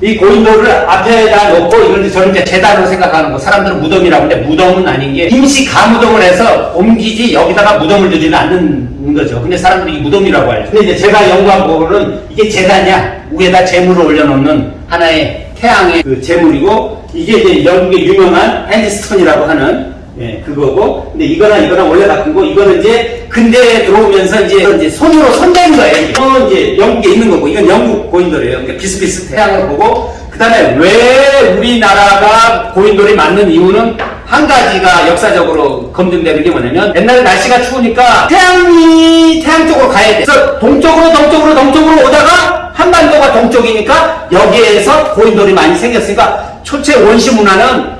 이 고인돌을 앞에다 놓고 이제 저는 이제 재단으로 생각하는 거 사람들은 무덤이라고 하는데 무덤은 아닌 게 임시 가무덤을 해서 옮기지 여기다가 무덤을 두지는 않는 거죠. 근데 사람들이 이 무덤이라고 알죠. 근데 이제 제가 연구한 부분은 이게 재단이야. 위에다 재물을 올려놓는 하나의 태양의 그 재물이고 이게 이제 영국의 유명한 핸드스톤이라고 하는 예, 그거고, 근데 이거나 이거나 원래 같은 거, 이거는 이제 근대에 들어오면서 이제, 이제 손으로 손댄 거예요. 이건 이제 영국에 있는 거고, 이건 영국 고인돌이에요. 그러니까 비슷비슷해. 태양을 보고, 그 다음에 왜 우리나라가 고인돌이 맞는 이유는 한 가지가 역사적으로 검증되는 게 뭐냐면, 옛날에 날씨가 추우니까 태양이 태양 쪽으로 가야 돼. 그래서 동쪽으로, 동쪽으로, 동쪽으로 오다가 한반도가 동쪽이니까 여기에서 고인돌이 많이 생겼으니까 초체 원시 문화는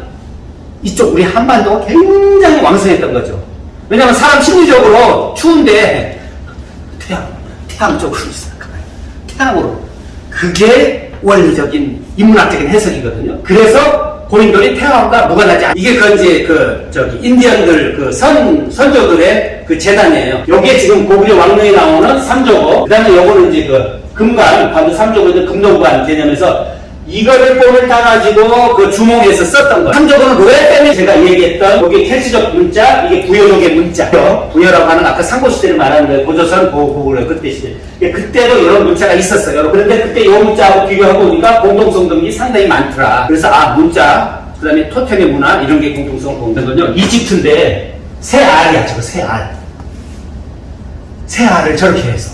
이쪽 우리 한반도가 굉장히 왕성했던 거죠. 왜냐하면 사람 심리적으로 추운데 태양, 태양 쪽으로 시작하요 태양으로. 그게 원리적인 인문학적인 해석이거든요. 그래서 고인돌이 태양과 무관하지 않. 이게 그 이제 그 저기 인디언들 그 선 선조들의 그 재단이에요. 요게 지금 고구려 왕릉에 나오는 삼조고, 그 다음에 요거는 이제 그 금관, 관도 삼조고 금동관 개념에서 이거를 볼을 따가지고 그 주몽에서 썼던 거예요. 삼조고는 로에 때문에 제가 얘기했던 여기 켈시적 문자, 이게 부여족의 문자. 부여라고 하는 아까 상고시대를 말하는 거예요. 고조선, 고, 고구려 그때 시대. 예, 그때도 이런 문자가 있었어요. 그런데 그때 이 문자하고 비교하고 보니까 공동성 등이 상당히 많더라. 그래서 아, 문자, 그 다음에 토템의 문화, 이런 게 공동성을 공동거든요. 이집트인데 새 알이야, 저거 새 알. 새 알을 저렇게 해서.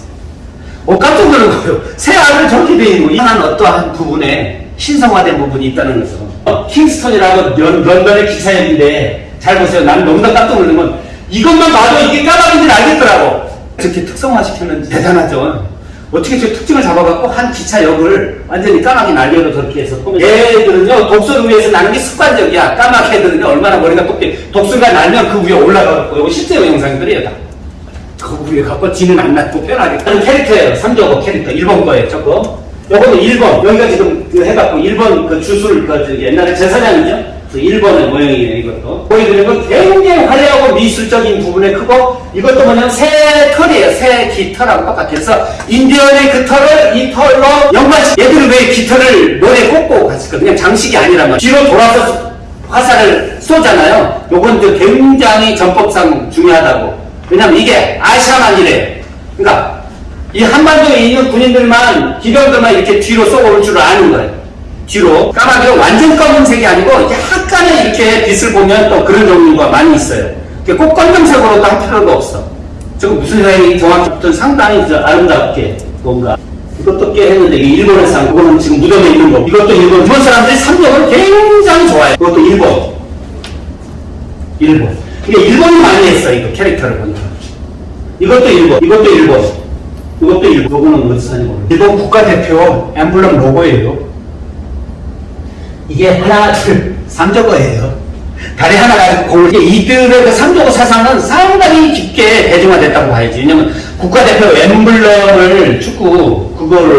어, 깜짝 놀란 거예요. 새 알을 저렇게 돼 있는 거. 이한 어떠한 부분에 신성화된 부분이 있다는 거죠. 어, 킹스턴이라고 연, 런던의 기차역인데, 잘 보세요. 나는 너무나 깜짝 놀란 건, 이것만 봐도 이게 까마귀인지 알겠더라고. 저렇게 특성화시키면 대단하죠. 어떻게 저 특징을 잡아갖고 한 기차역을 완전히 까마귀 날개로 저렇게 해서 얘들은요, 독서를 위해서 나는 게 습관적이야. 까마귀 애들은요, 얼마나 머리가 똑게 독서가 날면 그 위에 올라가고, 이거 실제 영상들이에요, 다. 그 위에 갖고 지는 안 놔두고 편하게. 다른 캐릭터예요. 삼조고 캐릭터. 일본 거예요, 저거. 요거는 일본. 여기가 지금 그 해갖고 일본 그 주술, 그 옛날에 제사장이죠? 그 일본의 모형이에요, 이것도. 보여드리면 굉장히 화려하고 미술적인 부분에 크고, 이것도 뭐냐면 새 털이에요. 새 깃털하고 똑같아서, 인디언의 그 털을 이 털로 연관시, 얘들은 왜 깃털을 머리에 꽂고 갔을까? 그냥 장식이 아니라면, 뒤로 돌아서 화살을 쏘잖아요. 요건 또 굉장히 전법상 중요하다고. 왜냐면 이게 아시아만 이래요. 그러니까 이 한반도에 있는 군인들만 기병들만 이렇게 뒤로 쏘고 올줄 아는 거예요. 뒤로 까마귀가 완전 검은색이 아니고 약간의 이렇게 빛을 보면 또 그런 종류가 많이 있어요. 꼭 검정색으로도 할 필요도 없어. 저거 무슨 생각이 정확히 상당히 저 아름답게 뭔가 이것도 꽤 했는데 이게 일본에서 한 그거는 지금 무덤에 있는 거 이것도 일본 일본 사람들이 삼겹을 굉장히 좋아해요. 그것도 일본 일본 이게 일본이 많이 했어 이거 캐릭터를 보니까 이것도 일본 이것도 일본 이것도 요거는 어디서 사는 거 일본 국가대표 엠블럼 로고예요. 이게 하나 둘 삼조거예요. 다리 하나 가지고 공을 이들의 그 삼조거 사상은 상당히 깊게 대중화됐다고 봐야지. 왜냐면 국가대표 엠블럼을 축구 그거를